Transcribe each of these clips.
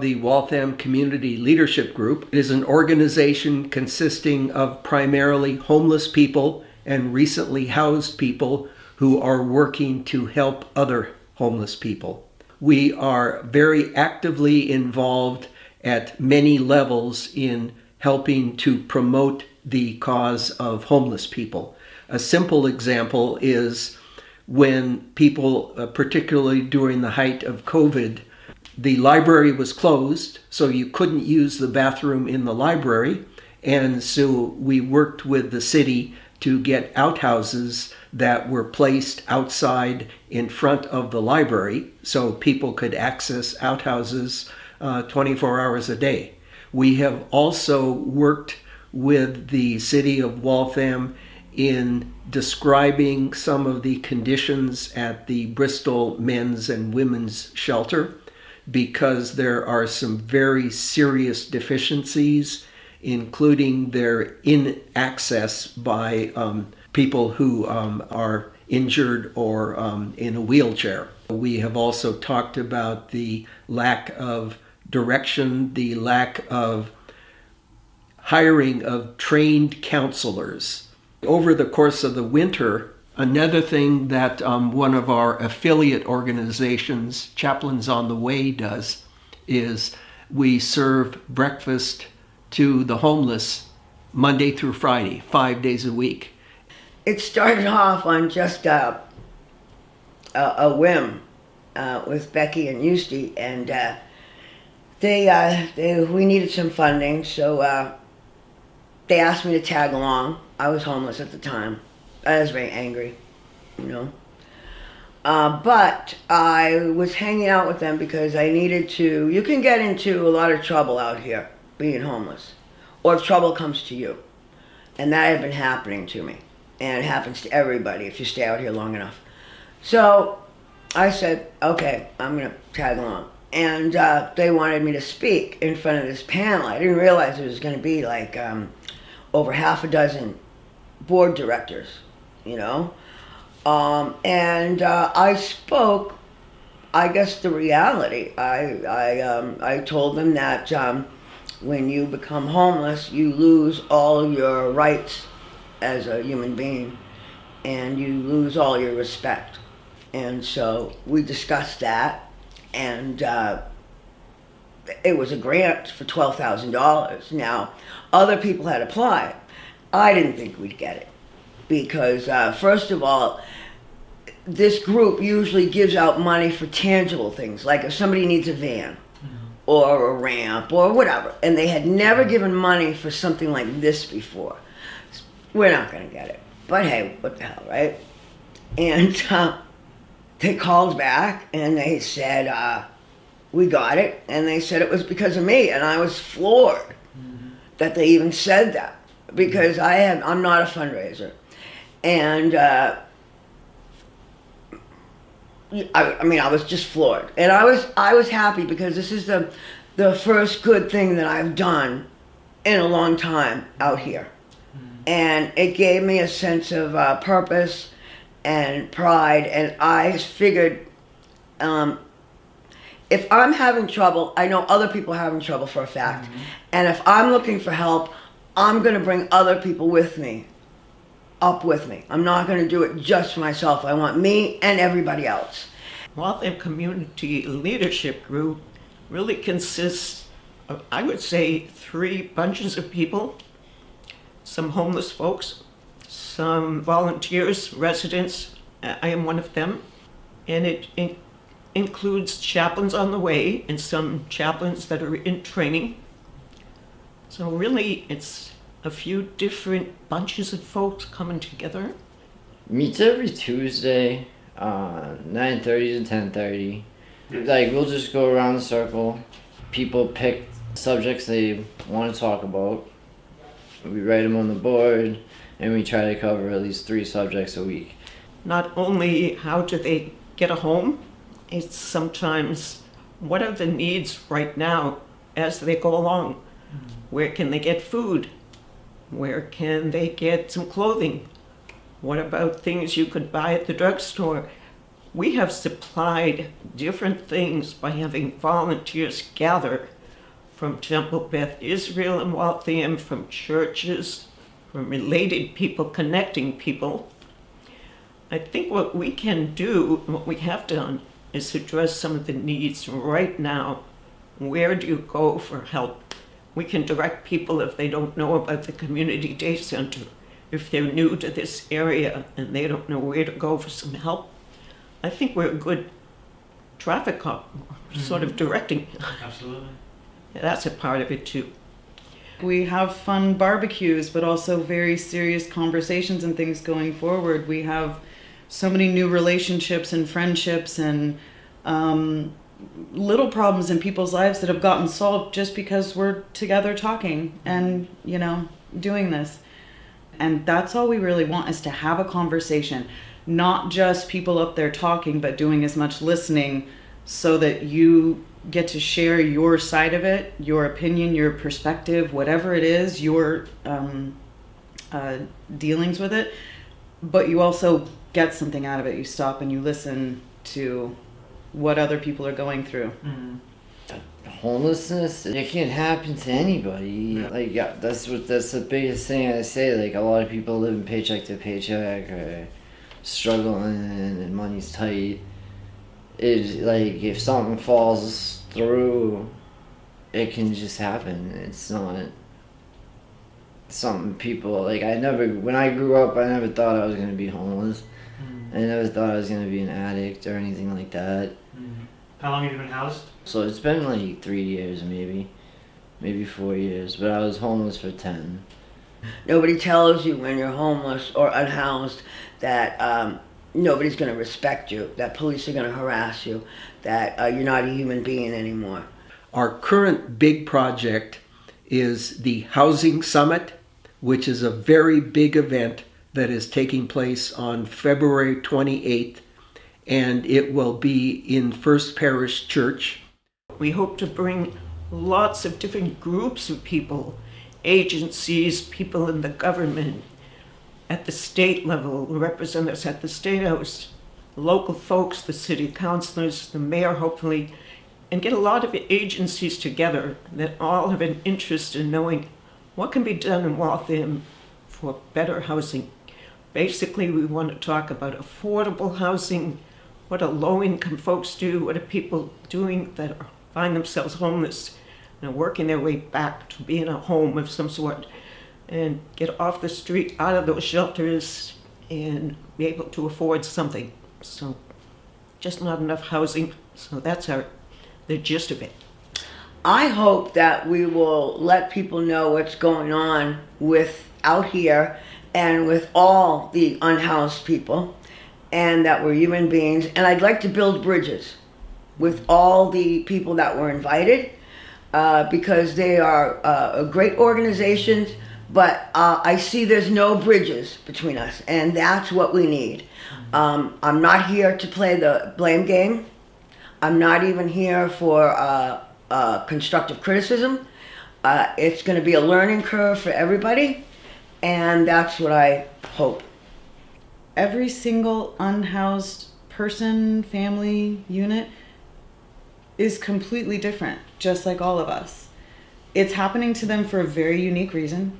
The Waltham Community Leadership Group is an organization consisting of primarily homeless people and recently housed people who are working to help other homeless people. We are very actively involved at many levels in helping to promote the cause of homeless people. A simple example is when people, uh, particularly during the height of COVID, the library was closed, so you couldn't use the bathroom in the library. And so we worked with the city to get outhouses that were placed outside in front of the library so people could access outhouses uh, 24 hours a day. We have also worked with the city of Waltham in describing some of the conditions at the Bristol men's and women's shelter because there are some very serious deficiencies, including their in access by um, people who um, are injured or um, in a wheelchair. We have also talked about the lack of direction, the lack of hiring of trained counselors. Over the course of the winter, Another thing that um, one of our affiliate organizations, Chaplains on the Way, does is we serve breakfast to the homeless Monday through Friday, five days a week. It started off on just a, a, a whim uh, with Becky and Eustace, and uh, they, uh, they, we needed some funding, so uh, they asked me to tag along. I was homeless at the time. I was very angry, you know. Uh, but I was hanging out with them because I needed to. You can get into a lot of trouble out here being homeless, or if trouble comes to you. And that had been happening to me. And it happens to everybody if you stay out here long enough. So I said, okay, I'm going to tag along. And uh, they wanted me to speak in front of this panel. I didn't realize it was going to be like um, over half a dozen board directors you know. Um, and uh, I spoke, I guess, the reality. I, I, um, I told them that um, when you become homeless, you lose all your rights as a human being and you lose all your respect. And so we discussed that and uh, it was a grant for $12,000. Now, other people had applied. I didn't think we'd get it because uh, first of all, this group usually gives out money for tangible things, like if somebody needs a van mm-hmm. or a ramp or whatever, and they had never given money for something like this before. We're not going to get it. But hey, what the hell, right? And uh, they called back and they said, uh, we got it. And they said it was because of me. And I was floored mm-hmm. that they even said that because I am, I'm not a fundraiser and uh, I, I, mean, I was just floored, and I was I was happy because this is the the first good thing that I've done in a long time out here, mm-hmm. and it gave me a sense of uh, purpose and pride, and I figured. Um, if I'm having trouble, I know other people are having trouble for a fact. Mm-hmm. And if I'm looking for help, I'm going to bring other people with me up with me. I'm not going to do it just for myself. I want me and everybody else. Waltham Community Leadership Group really consists of, I would say, three bunches of people. Some homeless folks, some volunteers, residents, uh, I am one of them, and it in includes chaplains on the way and some chaplains that are in training. So really, it's a few different bunches of folks coming together? Meets every Tuesday, uh, 9.30 to 10.30. Like, we'll just go around the circle. People pick subjects they want to talk about. We write them on the board, and we try to cover at least three subjects a week. Not only how do they get a home, it's sometimes what are the needs right now as they go along? Where can they get food? Where can they get some clothing? What about things you could buy at the drugstore? we have supplied different things by having volunteers gather from Temple Beth Israel and Waltham, from churches, from related people, connecting people. I think what we can do, what we have done, is address some of the needs right now. Where do you go for help? We can direct people if they don't know about the Community Day Center, if they're new to this area and they don't know where to go for some help. I think we're a good traffic cop, sort of directing. Absolutely. That's a part of it too. We have fun barbecues, but also very serious conversations and things going forward. We have so many new relationships and friendships and um, little problems in people's lives that have gotten solved just because we're together talking and, you know, doing this. And that's all we really want is to have a conversation, not just people up there talking, but doing as much listening so that you get to share your side of it, your opinion, your perspective, whatever it is, your um, uh, dealings with it. But you also get something out of it. You stop and you listen to what other people are going through. Mm-hmm. homelessness it can happen to anybody like yeah that's what that's the biggest thing i say like a lot of people living paycheck to paycheck or struggling and money's tight it like if something falls through it can just happen it's not something people like i never when i grew up i never thought i was going to be homeless Mm-hmm. i never thought i was going to be an addict or anything like that Mm-hmm. How long have you been housed? so it's been like three years, maybe, maybe four years. But I was homeless for ten. Nobody tells you when you're homeless or unhoused that um, nobody's going to respect you, that police are going to harass you, that uh, you're not a human being anymore. Our current big project is the Housing Summit, which is a very big event that is taking place on February 28th, and it will be in First Parish Church. We hope to bring lots of different groups of people, agencies, people in the government, at the state level, represent us at the State House, local folks, the city councilors, the mayor, hopefully, and get a lot of agencies together that all have an interest in knowing what can be done in Waltham for better housing. Basically, we want to talk about affordable housing, what do low-income folks do, what are people doing that are, find themselves homeless and working their way back to being a home of some sort, and get off the street, out of those shelters, and be able to afford something. So, just not enough housing. So that's our the gist of it. I hope that we will let people know what's going on with out here and with all the unhoused people and that we're human beings. And I'd like to build bridges with all the people that were invited uh, because they are uh, great organizations, but uh, I see there's no bridges between us, and that's what we need. Um, I'm not here to play the blame game. I'm not even here for uh, uh, constructive criticism. Uh, it's going to be a learning curve for everybody, and that's what I hope. Every single unhoused person, family, unit is completely different, just like all of us. It's happening to them for a very unique reason.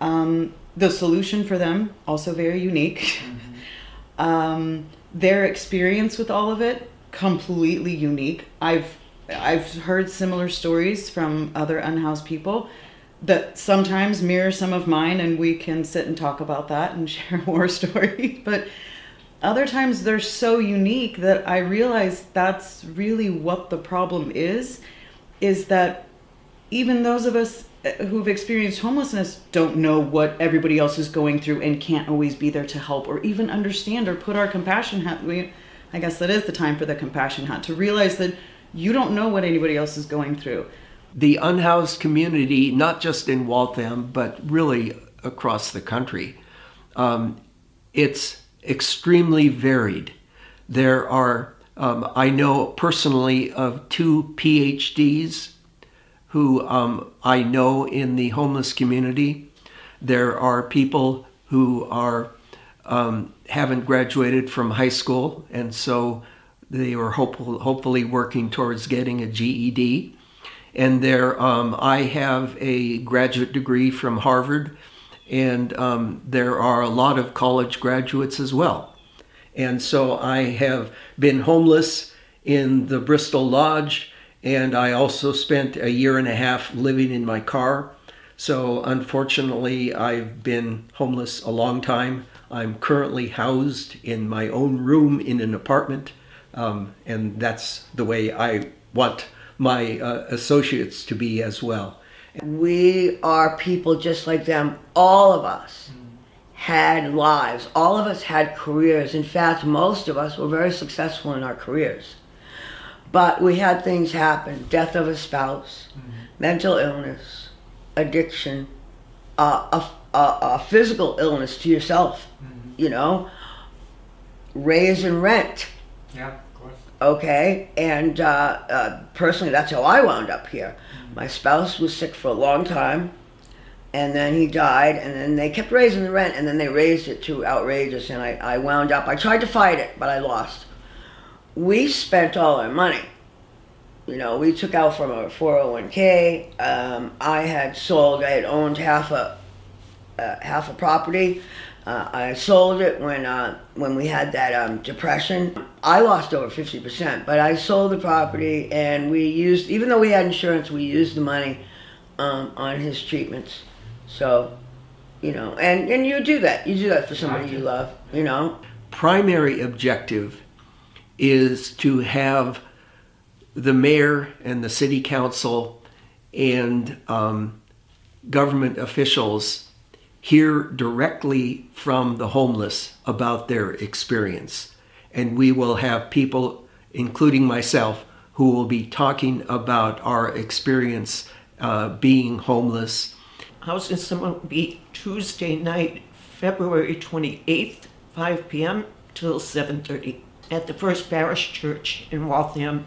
Um, the solution for them also very unique. um, their experience with all of it completely unique. I've I've heard similar stories from other unhoused people that sometimes mirror some of mine, and we can sit and talk about that and share war story. But other times they're so unique that I realize that's really what the problem is, is that even those of us uh, who've experienced homelessness don't know what everybody else is going through and can't always be there to help or even understand or put our compassion hat. We, I guess that is the time for the compassion hat to realize that you don't know what anybody else is going through. The unhoused community, not just in Waltham, but really across the country, um, it's extremely varied. There are, um, I know personally of two PhDs who um, I know in the homeless community. There are people who are um, haven't graduated from high school, and so they were hopeful, hopefully working towards getting a GED. And there, um, I have a graduate degree from Harvard, and um, there are a lot of college graduates as well. And so I have been homeless in the Bristol Lodge, and I also spent a year and a half living in my car. So unfortunately, I've been homeless a long time. I'm currently housed in my own room in an apartment, um, and that's the way I want my uh, associates to be as well. We are people just like them. All of us had lives. All of us had careers. In fact, most of us were very successful in our careers. But we had things happen death of a spouse, mental illness, addiction, uh, a, a, a physical illness to yourself, you know, raise raising rent Yeah. Okay? And uh, uh, personally that's how i wound up here. My spouse was sick for a long time and then he died and then they kept raising the rent and then they raised it to outrageous and i, I wound up i tried to fight it but i lost. We spent all our money. You know we took out from our 401k um, i had sold i had owned half a uh, half a property. Uh, I sold it when uh, when we had that um, depression. I lost over fifty percent, but I sold the property and we used, even though we had insurance, we used the money um, on his treatments. So, you know, and and you do that. You do that for somebody you love. You know. primary objective is to have the mayor and the city council and um, government officials hear directly from the homeless about their experience. And we will have people, including myself, who will be talking about our experience uh, being homeless. Housing will be Tuesday night, February 28th, 5 p.m. till 7.30 at the First Parish Church in Waltham,